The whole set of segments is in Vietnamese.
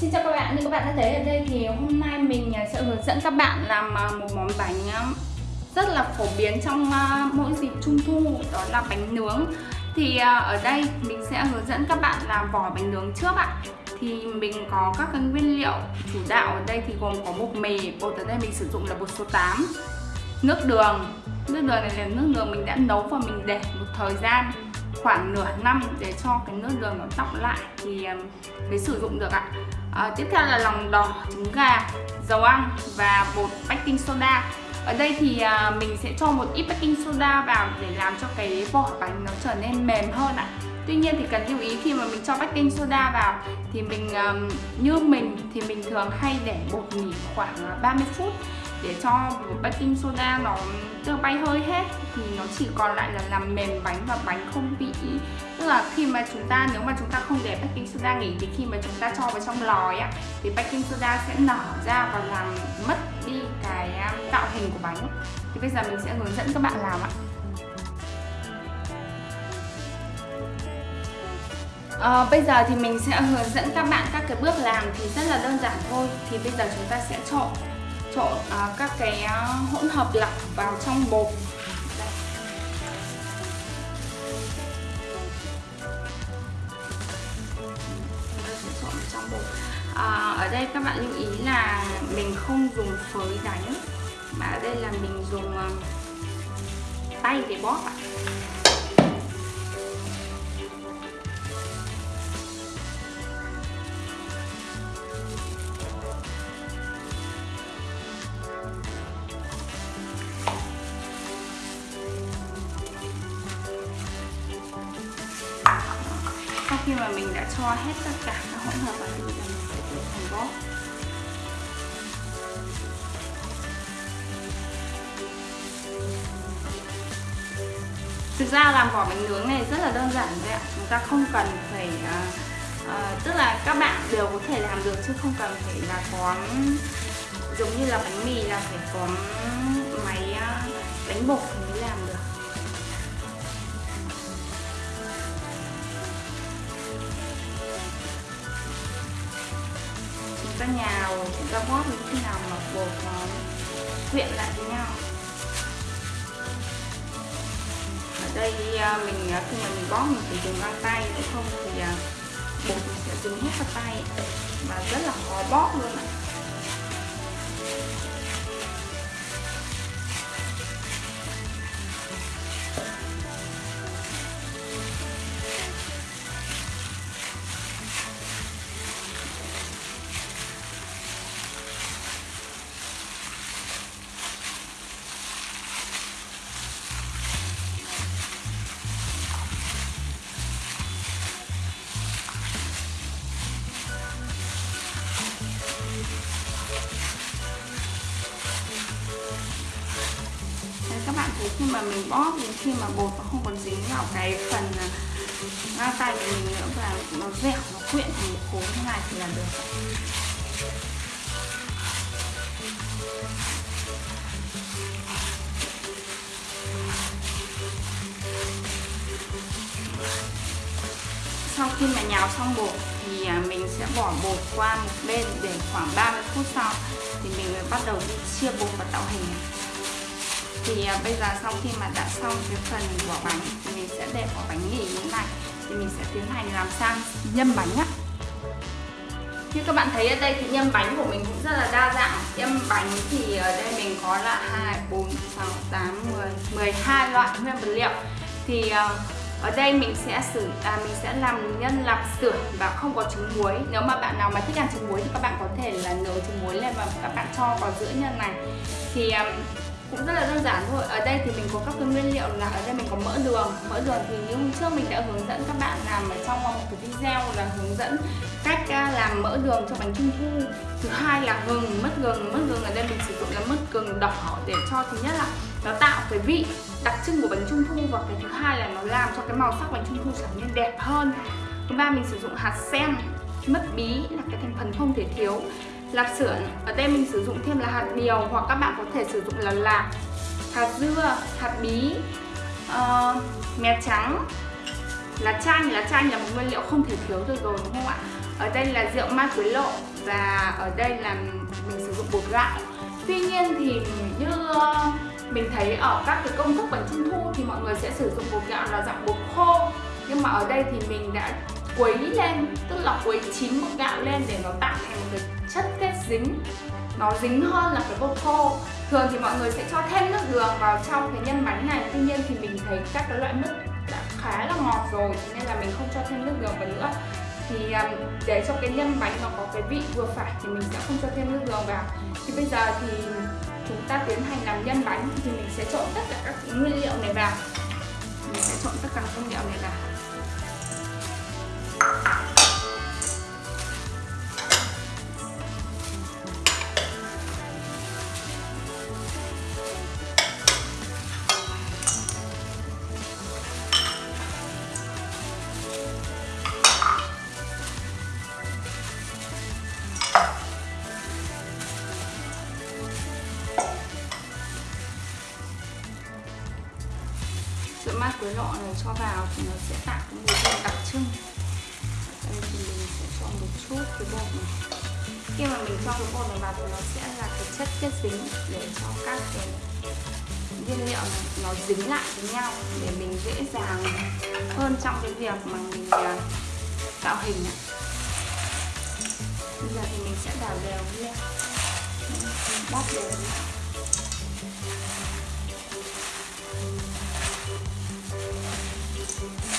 Xin chào các bạn, như các bạn đã thấy ở đây thì hôm nay mình à, sẽ hướng dẫn các bạn làm à, một món bánh à, rất là phổ biến trong mỗi dịp trung thu đó là bánh nướng. Thì ở đây mình sẽ hướng dẫn các bạn làm vỏ bánh nướng trước ạ. Thì mình có các cái nguyên liệu chủ đạo ở đây thì gồm có bột mì bột ở đây mình sử dụng là bột số 8 nước đường. Nước đường này là nước đường mình đã nấu và mình để một thời gian khoảng nửa năm để cho cái nước đường nó đọng lại thì mới sử dụng được ạ. À, tiếp theo là lòng đỏ trứng gà dầu ăn và bột baking soda. Ở đây thì à, mình sẽ cho một ít baking soda vào để làm cho cái vỏ bánh nó trở nên mềm hơn ạ. Tuy nhiên thì cần lưu ý khi mà mình cho baking soda vào thì mình như mình thì mình thường hay để bột nghỉ khoảng ờ, 30 phút để cho baking soda nó chưa bay hơi hết thì nó chỉ còn lại là làm mềm bánh và bánh không bị tức là khi mà chúng ta nếu mà chúng ta không để baking soda nghỉ thì khi mà chúng ta cho vào trong lò ấy thì baking soda sẽ nở ra và làm mất đi cái um, tạo hình của bánh. Thì bây giờ mình sẽ hướng dẫn các bạn làm ạ. À, bây giờ thì mình sẽ hướng dẫn các bạn các cái bước làm thì rất là đơn giản thôi. Thì bây giờ chúng ta sẽ trộn trộn uh, à, các cái à, hỗn hợp lọc vào trong bột Đây. trộn trong bột à, ở đây các bạn lưu ý là mình không dùng phới đánh mà ở đây là mình dùng uh, tay để bóp ạ cho hết tất cả các hỗn hợp vào thì mình sẽ tự thành bóp Thực ra làm vỏ bánh nướng này rất là đơn giản thôi ạ. Chúng ta không cần phải uh, uh, Tức là các bạn đều có thể làm được chứ không cần phải là có Giống như là bánh mì là phải có máy à, uh, đánh bột ta nhào chúng ta bóp như khi nào mà bột nó quyện lại với nhau? Ở đây à, mình à, khi mà mình bóp mình phải dùng găng tay nếu không thì à, bột mình sẽ dính hết vào tay. Và rất là khó bóp luôn ạ. Thì khi mà mình bóp, đến khi mà bột nó không còn dính vào cái phần à, ngang tay của mình nữa và nó dẻo, nó quyện thành một khối như này thì là được. Sau khi mà nhào xong bột thì à, mình sẽ bỏ bột qua một bên để khoảng 30 phút sau thì mình mới bắt đầu đi chia bột và tạo hình. này thì à, bây giờ sau khi mà đã xong cái phần vỏ bánh thì mình sẽ để vỏ bánh nghỉ như thế này. Thì mình sẽ tiến hành làm sang nhâm bánh á như các bạn thấy ở đây thì nhâm bánh của mình cũng rất là đa dạng. Nhâm bánh thì ở đây mình có là 2, 4, 6, 8, 10, 12 loại nguyên vật liệu. Thì à, ở đây mình sẽ sử à, mình sẽ làm nhân lạp xưởng và không có trứng muối. Nếu mà bạn nào mà thích ăn trứng muối thì các bạn có thể là nấu trứng muối lên và các bạn cho vào giữa nhân này. Thì à, cũng rất là đơn giản thôi. Ở đây thì mình có các cái nguyên liệu là ở đây mình có mỡ đường. Mỡ đường thì như hôm trước mình đã hướng dẫn các bạn làm ở trong một cái video là hướng dẫn cách làm mỡ đường cho bánh trung thu. Thứ hai là gừng, mất gừng. Mất gừng ở đây mình sử dụng là mất gừng đỏ để cho, thứ nhất là nó tạo cái vị đặc trưng của bánh trung thu và cái thứ hai là nó làm cho cái màu sắc bánh trung thu trở nên đẹp hơn. Thứ ba, mình sử dụng hạt sen, mất bí là cái thành phần không thể thiếu lạp xưởng ở đây mình sử dụng thêm là hạt điều hoặc các bạn có thể sử dụng là lạc hạt dưa hạt bí ờ, uh, mè trắng. Lá chanh lá chanh là một nguyên liệu không thể thiếu được rồi đúng không ạ? Ở đây là rượu ma quế lộ và ở đây là mình sử dụng bột gạo. Tuy nhiên thì như ờ, mình thấy ở các cái công thức bánh trung thu thì mọi người sẽ sử dụng bột gạo là dạng bột khô. Nhưng mà ở đây thì mình đã quấy lên, tức là quấy chín bột gạo lên để nó tạo thành một cái chất kết dính. Nó dính hơn là cái bột khô. Thường thì mọi người sẽ cho thêm nước đường vào trong cái nhân bánh này. Tuy nhiên thì mình thấy các cái loại nước đã khá là ngọt rồi nên là mình không cho thêm nước đường vào nữa. Thì um, để cho cái nhân bánh nó có cái vị vừa phải thì mình sẽ không cho thêm nước đường vào. Thì bây giờ thì chúng ta tiến hành làm nhân bánh thì mình sẽ trộn tất cả các nguyên liệu này vào. Mình sẽ trộn tất cả các nguyên liệu này vào. Cho vào thì nó sẽ tạo cái mùi hương đặc trưng. Đây thì mình sẽ cho một chút cái bột này. Khi mà mình cho cái bột này vào thì nó sẽ là cái chất kết dính để cho các cái nguyên liệu này nó dính lại với nhau để mình dễ dàng hơn trong cái việc mà mình à, tạo hình này. bây giờ thì mình sẽ đảo đều lên bóp đều lên Thank you.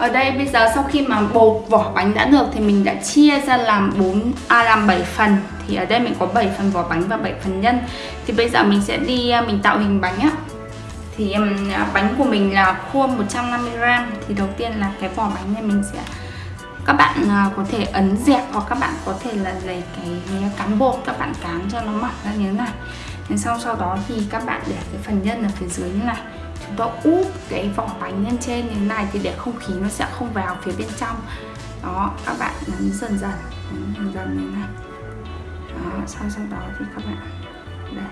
Ở đây bây giờ sau khi mà bột vỏ bánh đã được thì mình đã chia ra làm 4 à làm 7 phần thì ở đây mình có 7 phần vỏ bánh và 7 phần nhân. Thì bây giờ mình sẽ đi à, mình tạo hình bánh á. Thì um, bánh của mình là khuôn 150 g thì đầu tiên là cái vỏ bánh này mình sẽ các bạn uh, có thể ấn dẹp hoặc các bạn có thể là lấy cái cán bột các bạn cán cho nó mỏng ra như thế này. Thế xong sau đó thì các bạn để cái phần nhân ở phía dưới như này chúng ta úp cái vỏ bánh lên trên như thế này thì để không khí nó sẽ không vào phía bên trong. Đó, các bạn nhấn dần dần, nhấn dần dần như thế này. Đó, sau sau đó thì các bạn, đây.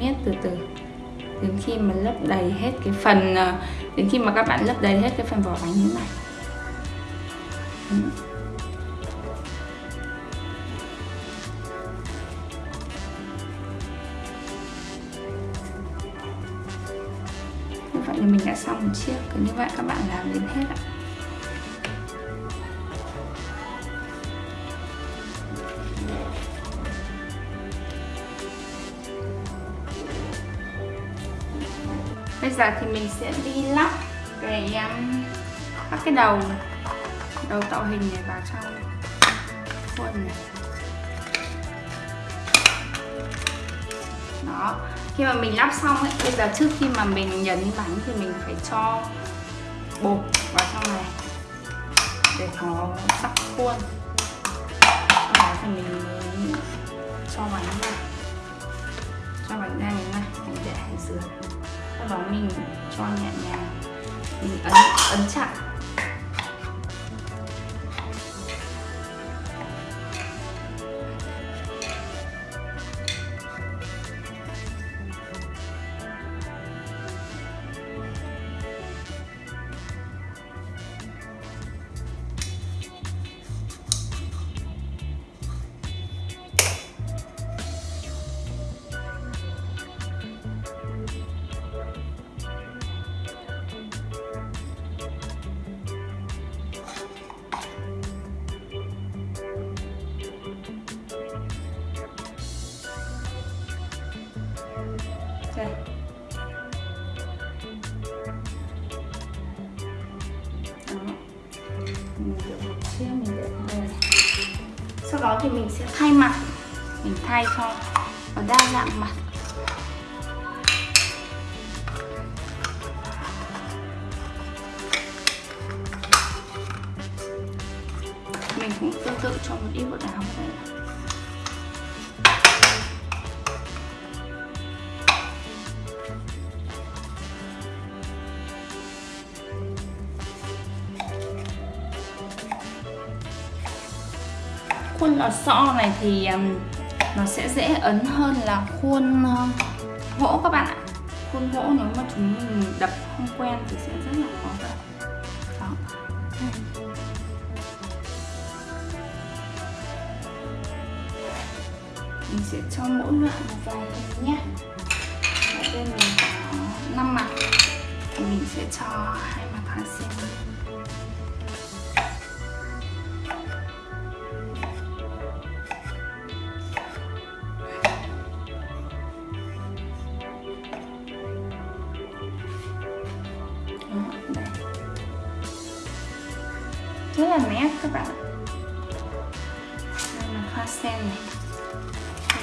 Miết từ từ, đến khi mà lấp đầy hết cái phần ờ, đến khi mà các bạn lấp đầy hết cái phần vỏ bánh như thế này. Vậy là mình đã xong một chiếc. Cứ như vậy các bạn làm đến hết ạ. Bây giờ thì mình sẽ đi lắp cái um, các cái đầu đầu tạo hình này vào trong khuôn này. Đó. Khi mà mình lắp xong ấy, bây giờ trước khi mà mình nhấn bánh thì mình phải cho bột vào trong này để nó sắc khuôn. Sau đó thì mình cho bánh ra cho bánh ra như này, mình để ở dưới. Sau đó mình cho nhẹ nhàng, mình ấn ấn chặt thì mình sẽ thay mặt. Mình thay cho nó đa dạng mặt. Mình cũng tương tự cho một ít bột áo đây khuôn ờ, lò xo này thì um, nó sẽ dễ ấn hơn là khuôn uh, gỗ các bạn ạ. Khuôn gỗ nếu mà chúng mình đập không quen thì sẽ rất là khó đập. Đó. Mình sẽ cho mỗi loại một vài cái nhé. Ở bên mình có 5 mặt. Thì mình sẽ cho hai mặt hoa sen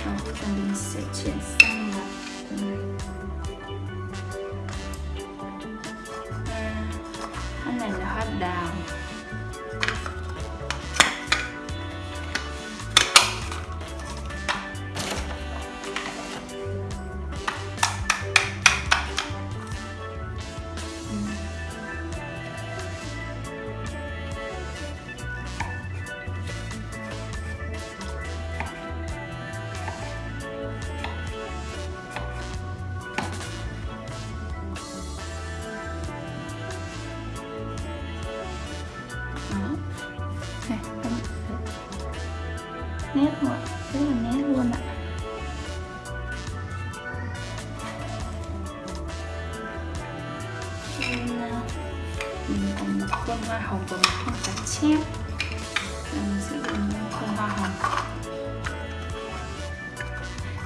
và bây mình sẽ chuyển sang là hoa này là hoa đào. Nét ạ, rất là nét luôn ạ. Ờ, mình còn một khuôn hoa hồng và một khuôn cá chép. Mình sẽ dùng khuôn hoa hồng.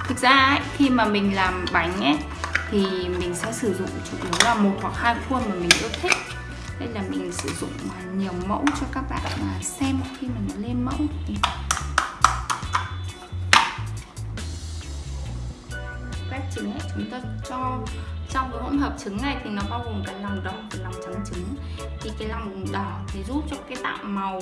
Thực ra ấy, khi mà mình làm bánh ấy thì mình sẽ sử dụng chủ yếu là một hoặc hai khuôn mà mình yêu thích. Đây là mình sử dụng nhiều mẫu cho các bạn xem khi mà mình lên mẫu thì trứng ấy chúng ta cho trong cái hỗn hợp trứng này thì nó bao gồm cái lòng đỏ và lòng trắng trứng. Thì cái lòng đỏ thì giúp cho cái tạo màu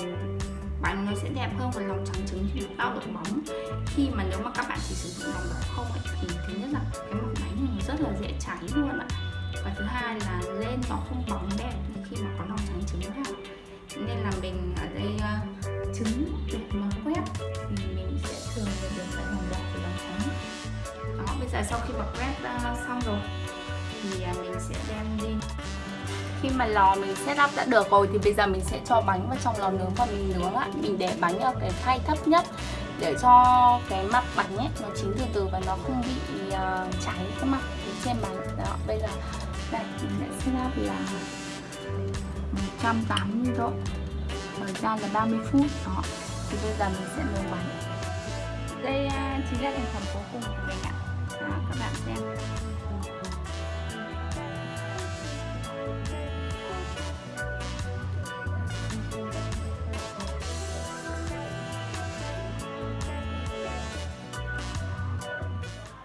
bánh nó sẽ đẹp hơn còn lòng trắng trứng thì được tạo độ bóng. Khi mà nếu mà các bạn chỉ sử dụng lòng đỏ không ấy, thì thứ nhất là cái mặt bánh nó rất là dễ cháy luôn ạ. Và thứ hai là lên nó không bóng đẹp như khi mà có lòng trắng trứng vào. Nên là mình ở đây ờ, là sau khi bật red ờ, xong rồi thì ờ, mình sẽ đem đi. Khi mà lò mình setup đã được rồi thì bây giờ mình sẽ cho bánh vào trong lò nướng và mình nướng ạ. Mình để bánh ở cái khay thấp nhất để cho cái mặt bánh ấy nó chín từ từ và nó không bị uh, cháy cái mặt trên bánh. Đó bây giờ đây mình sẽ setup là 180 độ. Thời gian là 30 phút. Đó thì bây giờ mình sẽ nướng bánh. Đây uh, chính là thành phẩm cuối cùng của mình ạ các bạn xem.